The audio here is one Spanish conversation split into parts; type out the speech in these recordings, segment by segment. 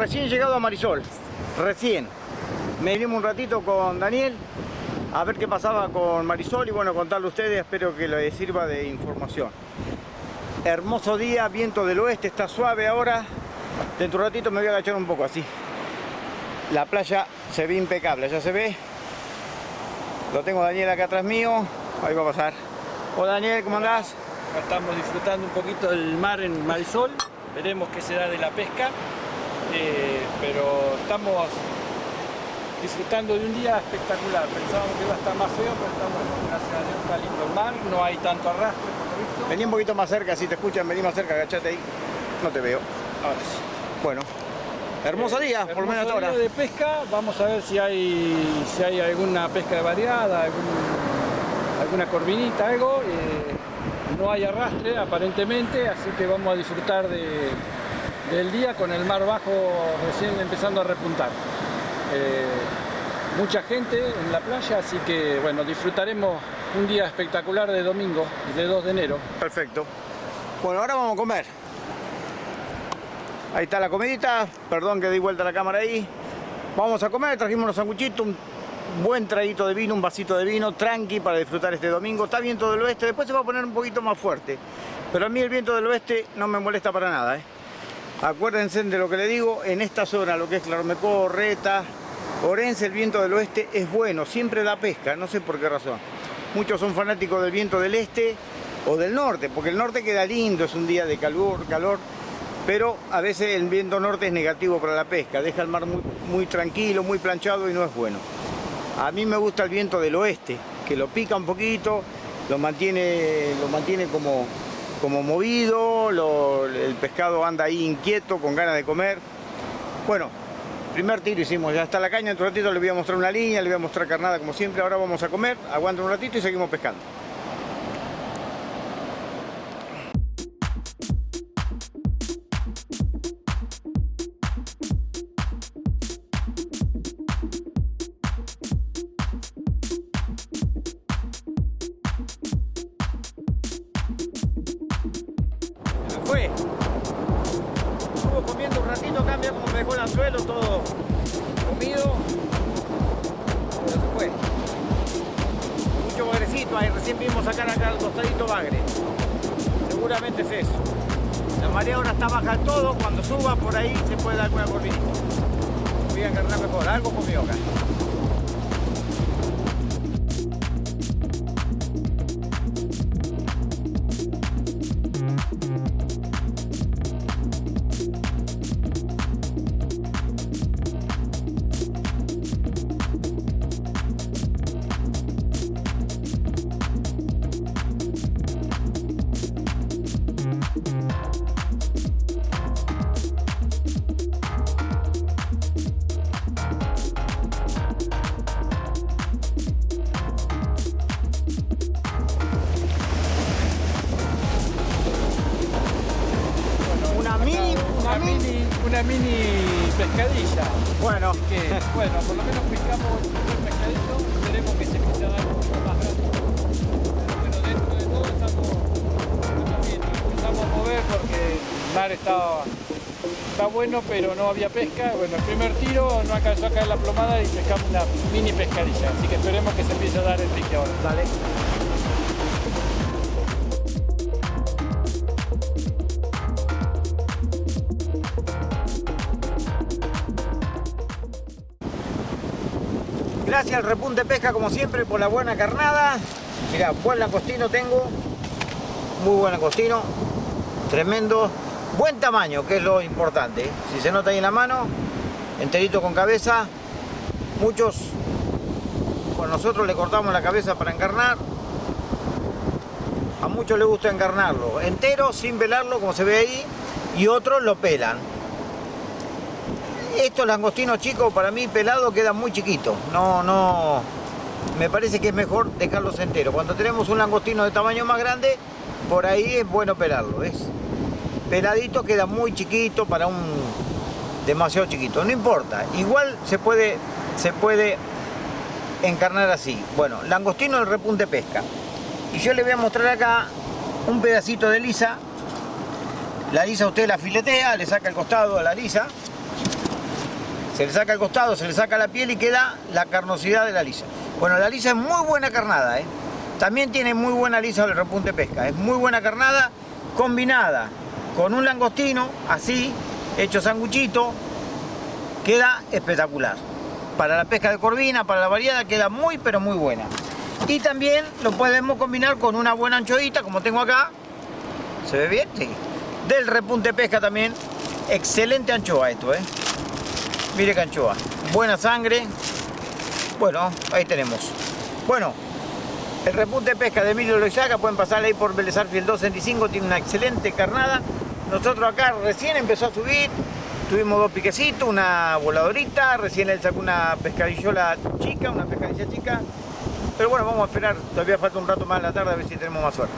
recién llegado a Marisol, recién. Me vinimos un ratito con Daniel a ver qué pasaba con Marisol y bueno, contarle a ustedes, espero que les sirva de información. Hermoso día, viento del oeste, está suave ahora. Dentro de un ratito me voy a agachar un poco así. La playa se ve impecable, ya se ve. Lo tengo Daniel acá atrás mío, ahí va a pasar. Hola Daniel, ¿cómo andás? Estamos disfrutando un poquito del mar en Marisol veremos qué se da de la pesca, eh, pero estamos disfrutando de un día espectacular. Pensábamos que iba a estar más feo, pero estamos, gracias a Dios, está lindo el mar, no hay tanto arrastre por lo visto. Vení un poquito más cerca, si te escuchan, vení más cerca, agachate ahí. No te veo. Ahora sí. Bueno, hermoso Eh, día, por lo menos hasta ahora. de pesca, vamos a ver si hay, si hay alguna pesca variada, algún- alguna corvinita, algo. eh, no hay arrastre aparentemente, así que vamos a disfrutar de- del día con el mar bajo recién empezando a repuntar. Eh, mucha gente en la playa, así que bueno, disfrutaremos un día espectacular de domingo, de 2 de enero. Perfecto. Bueno, ahora vamos a comer. Ahí está la comidita. Perdón que di vuelta la cámara ahí. Vamos a comer, trajimos unos sanguchitos, un buen traguito de vino, un vasito de vino, tranqui para disfrutar este domingo. Está viento del oeste, después se va a poner un poquito más fuerte. Pero a mí el viento del oeste no me molesta para nada. ¿eh? Acuérdense de lo que le digo, en esta zona, lo que es Clarmecó, Reta, Orense, el viento del oeste es bueno, siempre da pesca, no sé por qué razón. Muchos son fanáticos del viento del este o del norte, porque el norte queda lindo, es un día de calor, calor, pero a veces el viento norte es negativo para la pesca, deja el mar muy, muy tranquilo, muy planchado y no es bueno. A mí me gusta el viento del oeste, que lo pica un poquito, lo mantiene, lo mantiene como, como movido, el pescado anda ahí inquieto, con ganas de comer. Bueno, primer tiro hicimos, ya está la caña, en un ratito le voy a mostrar una línea, le voy a mostrar carnada como siempre, ahora vamos a comer, aguanta un ratito y seguimos pescando. Fue. Estuvo comiendo un ratito, cambia como me dejó el anzuelo, todo comido. Pero se fue. Mucho bagrecito ahí, recién vimos sacar acá al costadito bagre. Seguramente es eso. La marea ahora está baja todo, cuando suba por ahí se puede dar alguna corvinita. Voy a encarnar mejor, algo comió acá. Una mini pescadilla. Bueno, que bueno, por lo menos pescamos un buen pescadito, esperemos que se empiece a dar un poco más grande. Pero bueno, dentro de todo estamos, estamos bien, empezamos a mover porque el mar estaba, está bueno pero no había pesca. Bueno, el primer tiro no alcanzó a caer la plomada y pescamos una mini pescadilla, así que esperemos que se empiece a dar el pique ahora. dale. Gracias al Repunte Pesca, como siempre, por la buena carnada. Mira, buen langostino tengo. Muy buen langostino. Tremendo. Buen tamaño, que es lo importante. Si se nota ahí en la mano, enterito con cabeza. Muchos, con nosotros le cortamos la cabeza para encarnar. A muchos les gusta encarnarlo entero, sin velarlo, como se ve ahí. Y otros lo pelan. Estos langostinos chicos para mí pelados quedan muy chiquitos. No, no. Me parece que es mejor dejarlos enteros. Cuando tenemos un langostino de tamaño más grande, por ahí es bueno pelarlo, ¿ves? Peladito queda muy chiquito para un demasiado chiquito. No importa. Igual se puede, se puede encarnar así. Bueno, langostino del repunte pesca. Y yo le voy a mostrar acá un pedacito de lisa La lisa usted la filetea, le saca el costado a la lisa. Se le saca el costado, se le saca la piel y queda la carnosidad de la lisa. Bueno, la lisa es muy buena carnada, ¿eh? También tiene muy buena lisa el repunte pesca. Es muy buena carnada combinada con un langostino, así, hecho sanguchito, queda espectacular. Para la pesca de corvina, para la variada, queda muy pero muy buena. Y también lo podemos combinar con una buena anchoita, como tengo acá. ¿Se ve bien? Sí. Del repunte pesca también. Excelente anchoa esto, ¿eh? Mire que anchoa. Buena sangre. Bueno, ahí tenemos. Bueno, el repunte pesca de Emilio Loizaga, pueden pasar ahí por Belezar Fiel 265, tiene una excelente carnada. Nosotros acá recién empezó a subir, tuvimos dos piquecitos, una voladorita, recién él sacó una pescadillola chica, una pescadilla chica. Pero bueno, vamos a esperar, todavía falta un rato más en la tarde a ver si tenemos más suerte.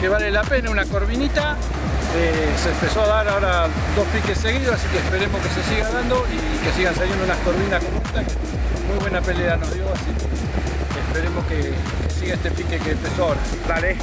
Que vale la pena, una corvinita. Eh, se empezó a dar ahora dos piques seguidos, así que esperemos que se siga dando y que sigan saliendo unas corvinas como esta, que muy buena pelea nos dio, así que esperemos que, siga este pique que empezó ahora. Dale.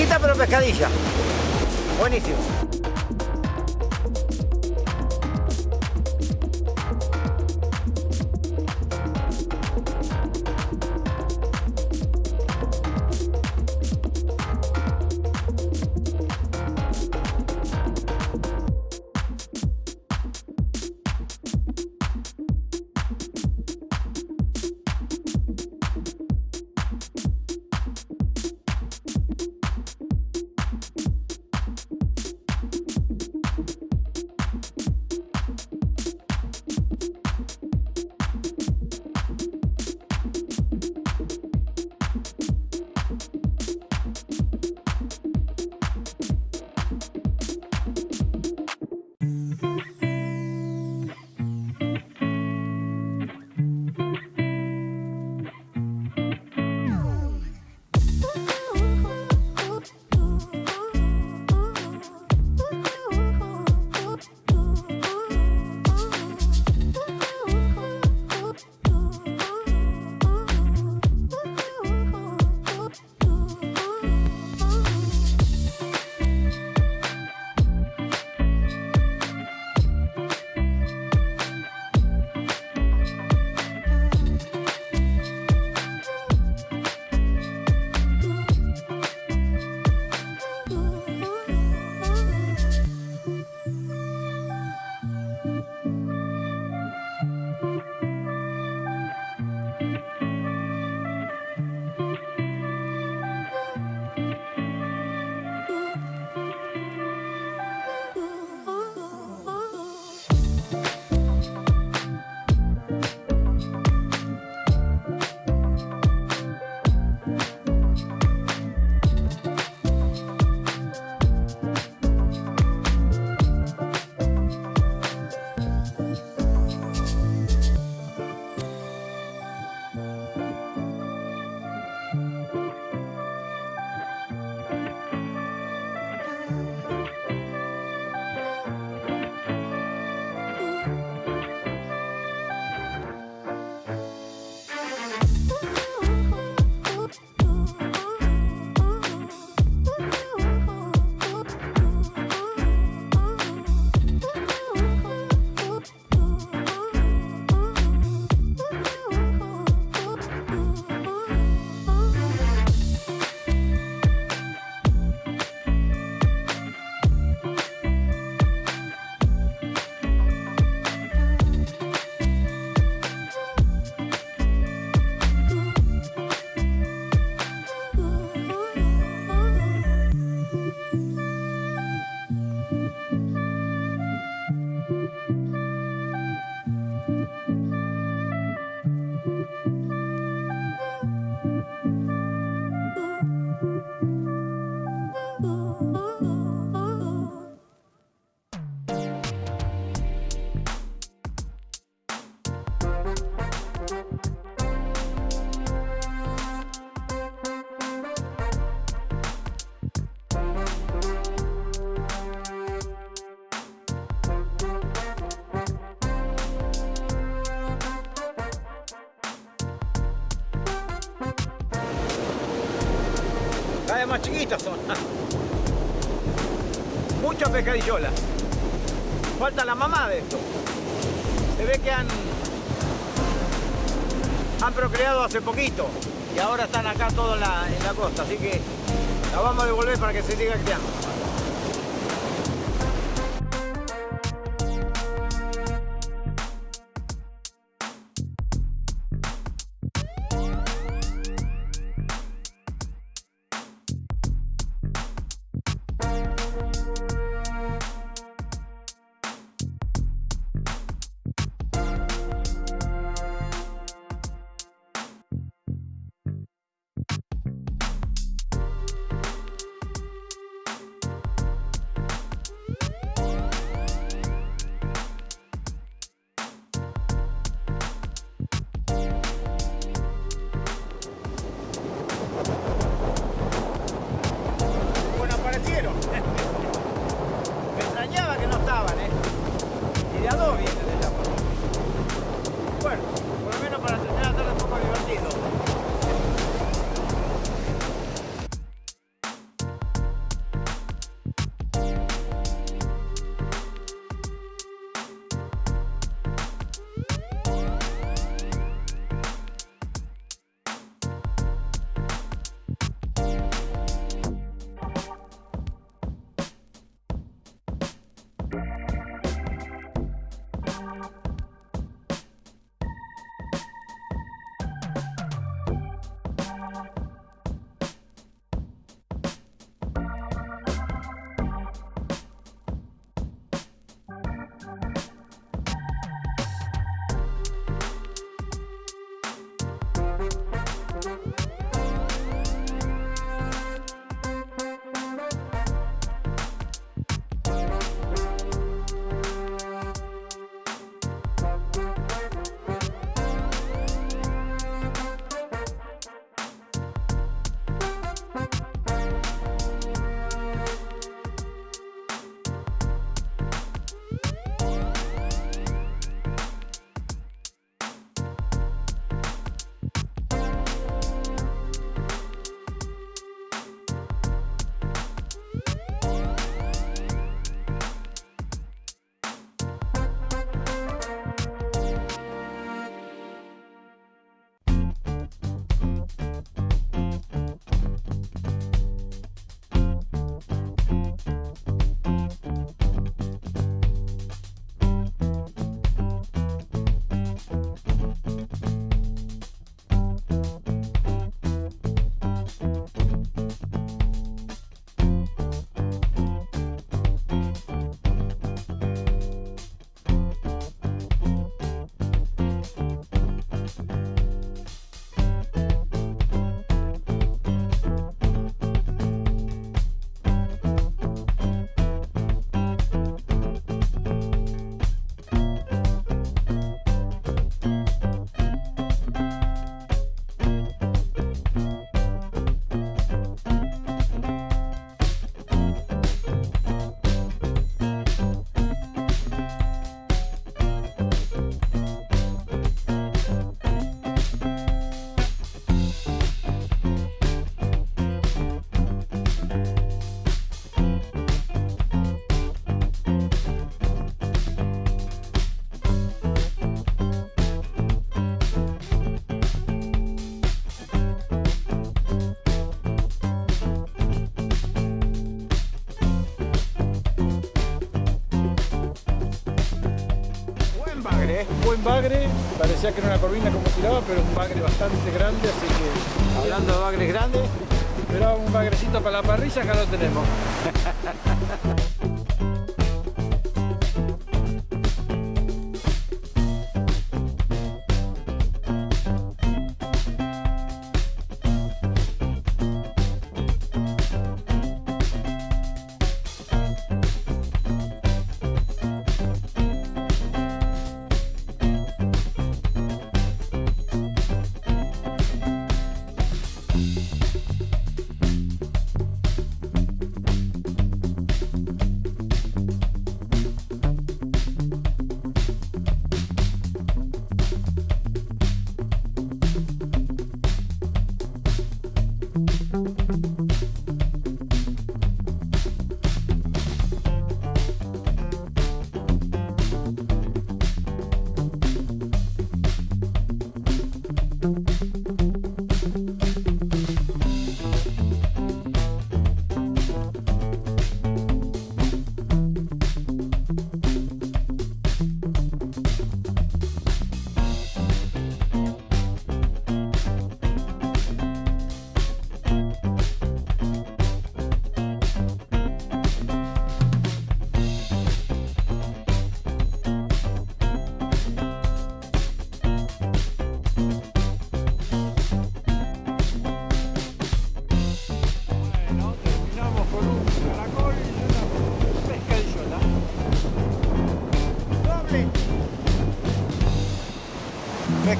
Chiquita pero pescadilla. Buenísimo. Más chiquitas son. Muchas pescadillolas. Falta la mamá de esto. Se ve que han, han procreado hace poquito y ahora están acá todos en la, en la costa, así que la vamos a devolver para que se siga criando. Parecía que era una corvina como tiraba, pero un bagre bastante grande, así que Hablando de bagres grandes, esperaba un bagrecito para la parrilla, acá lo tenemos.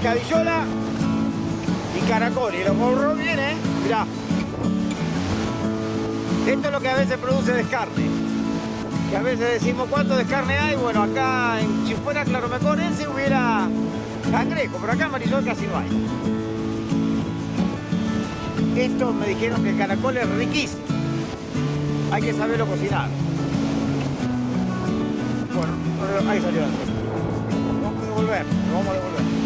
pescadillola y caracol. Y los morros viene, mirá. Esto es lo que a veces produce descarne. Que a veces decimos cuánto descarne hay. Bueno, acá en, si fuera claromeconense hubiera cangrejo, pero acá en Marisol casi no hay. Esto me dijeron que el caracol es riquísimo. Hay que saberlo cocinar. Bueno, ahí salió. Vamos a devolver, lo vamos a devolver.